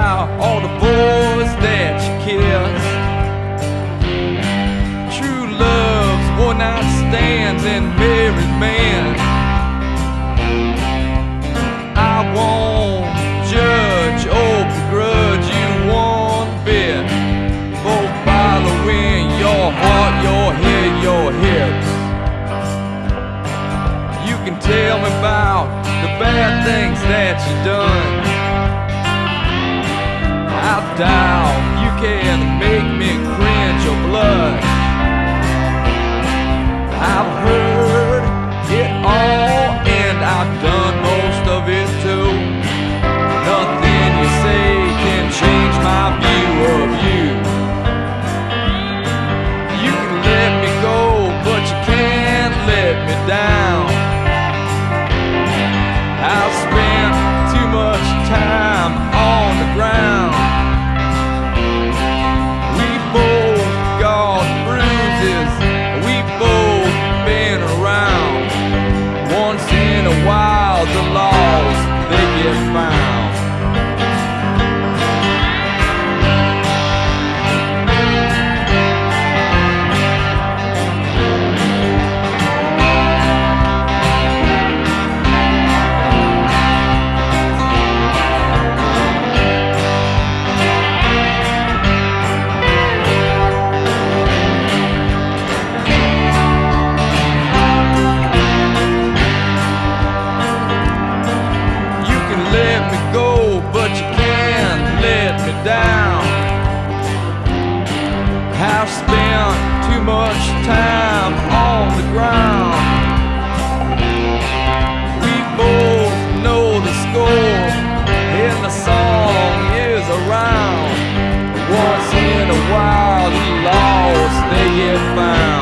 now all the boys that you kissed. True love's one night stands and married men. I won't judge or begrudge you one bit for following your heart, your head, your hips. You can tell me about the bad things that you done. Doubt. You can much time on the ground. We both know the score, and the song is around. Once in a while, the lost they get found.